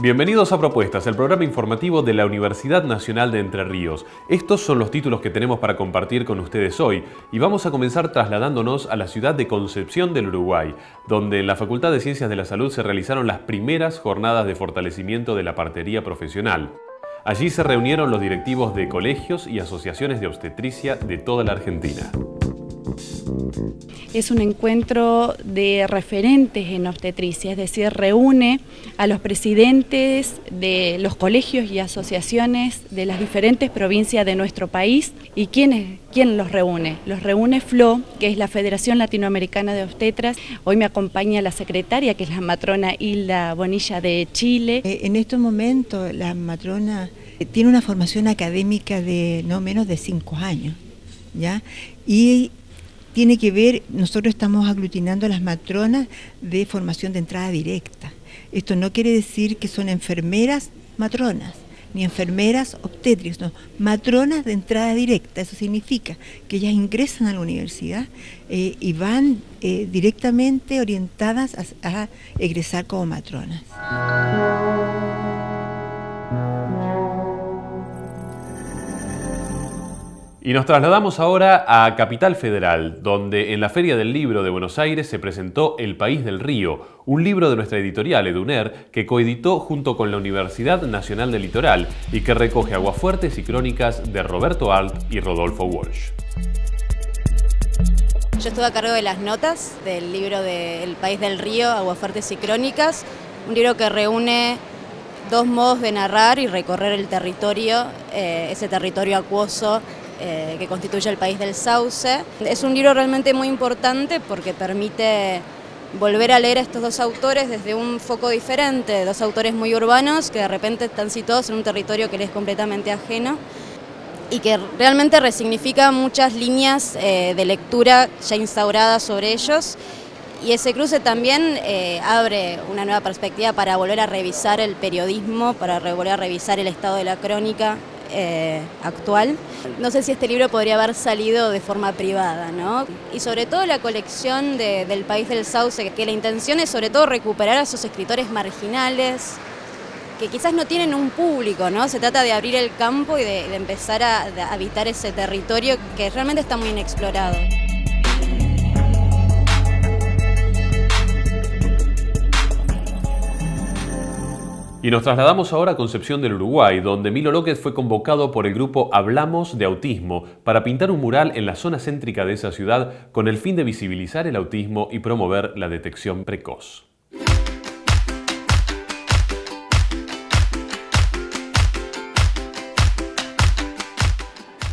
Bienvenidos a Propuestas, el programa informativo de la Universidad Nacional de Entre Ríos. Estos son los títulos que tenemos para compartir con ustedes hoy y vamos a comenzar trasladándonos a la ciudad de Concepción del Uruguay, donde en la Facultad de Ciencias de la Salud se realizaron las primeras jornadas de fortalecimiento de la partería profesional. Allí se reunieron los directivos de colegios y asociaciones de obstetricia de toda la Argentina. Es un encuentro de referentes en obstetricia, es decir, reúne a los presidentes de los colegios y asociaciones de las diferentes provincias de nuestro país. ¿Y quién, los reúne? Los reúne FLO, que es la Federación Latinoamericana de Obstetras. Hoy me acompaña la secretaria, que es la matrona Hilda Bonilla de Chile. Eh, en estos momentos la matrona eh, tiene una formación académica de no menos de cinco años, ¿ya? Y tiene que ver, nosotros estamos aglutinando a las matronas de formación de entrada directa. Esto no quiere decir que son enfermeras matronas, ni enfermeras obstétricas, no, matronas de entrada directa. Eso significa que ellas ingresan a la universidad eh, y van eh, directamente orientadas a egresar como matronas. Y nos trasladamos ahora a Capital Federal, donde en la Feria del Libro de Buenos Aires se presentó El País del Río, un libro de nuestra editorial Eduner que coeditó junto con la Universidad Nacional del Litoral y que recoge aguafuertes y crónicas de Roberto Alt y Rodolfo Walsh. Yo estuve a cargo de las notas del libro de El País del Río, Aguafuertes y Crónicas, un libro que reúne dos modos de narrar y recorrer el territorio, eh, ese territorio acuoso eh, que constituye el país del sauce. Es un libro realmente muy importante porque permite volver a leer a estos dos autores desde un foco diferente, dos autores muy urbanos que de repente están situados en un territorio que les es completamente ajeno y que realmente resignifica muchas líneas eh, de lectura ya instauradas sobre ellos y ese cruce también eh, abre una nueva perspectiva para volver a revisar el periodismo, para volver a revisar el estado de la crónica, eh, actual. No sé si este libro podría haber salido de forma privada, ¿no? Y sobre todo la colección del País del Sauce, que la intención es sobre todo recuperar a esos escritores marginales, que quizás no tienen un público, ¿no? Se trata de abrir el campo y de, empezar a habitar ese territorio que realmente está muy inexplorado. Y nos trasladamos ahora a Concepción del Uruguay, donde Milo López fue convocado por el grupo Hablamos de Autismo para pintar un mural en la zona céntrica de esa ciudad con el fin de visibilizar el autismo y promover la detección precoz.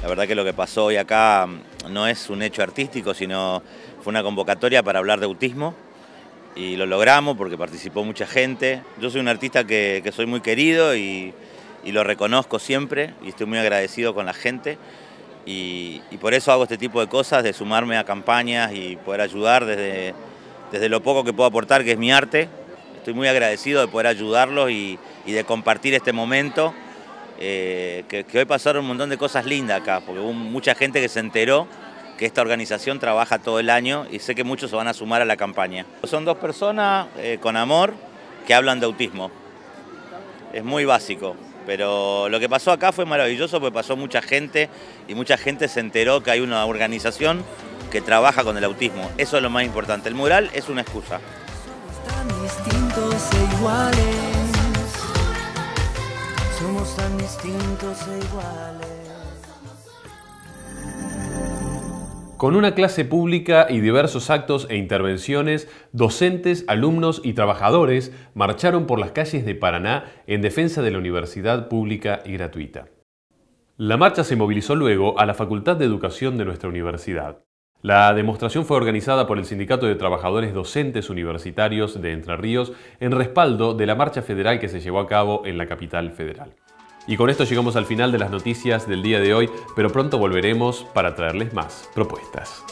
La verdad que lo que pasó hoy acá no es un hecho artístico, sino fue una convocatoria para hablar de autismo y lo logramos porque participó mucha gente. Yo soy un artista que, soy muy querido y, lo reconozco siempre y estoy muy agradecido con la gente y, por eso hago este tipo de cosas, de sumarme a campañas y poder ayudar desde, desde lo poco que puedo aportar, que es mi arte. Estoy muy agradecido de poder ayudarlos y, de compartir este momento, eh, que, que hoy pasaron un montón de cosas lindas acá, porque hubo mucha gente que se enteró que esta organización trabaja todo el año y sé que muchos se van a sumar a la campaña. Son dos personas eh, con amor que hablan de autismo. Es muy básico, pero lo que pasó acá fue maravilloso porque pasó mucha gente y mucha gente se enteró que hay una organización que trabaja con el autismo. Eso es lo más importante. El mural es una excusa. distintos e iguales. Somos tan distintos e iguales. Con una clase pública y diversos actos e intervenciones, docentes, alumnos y trabajadores marcharon por las calles de Paraná en defensa de la universidad pública y gratuita. La marcha se movilizó luego a la Facultad de Educación de nuestra universidad. La demostración fue organizada por el Sindicato de Trabajadores Docentes Universitarios de Entre Ríos en respaldo de la marcha federal que se llevó a cabo en la capital federal. Y con esto llegamos al final de las noticias del día de hoy, pero pronto volveremos para traerles más propuestas.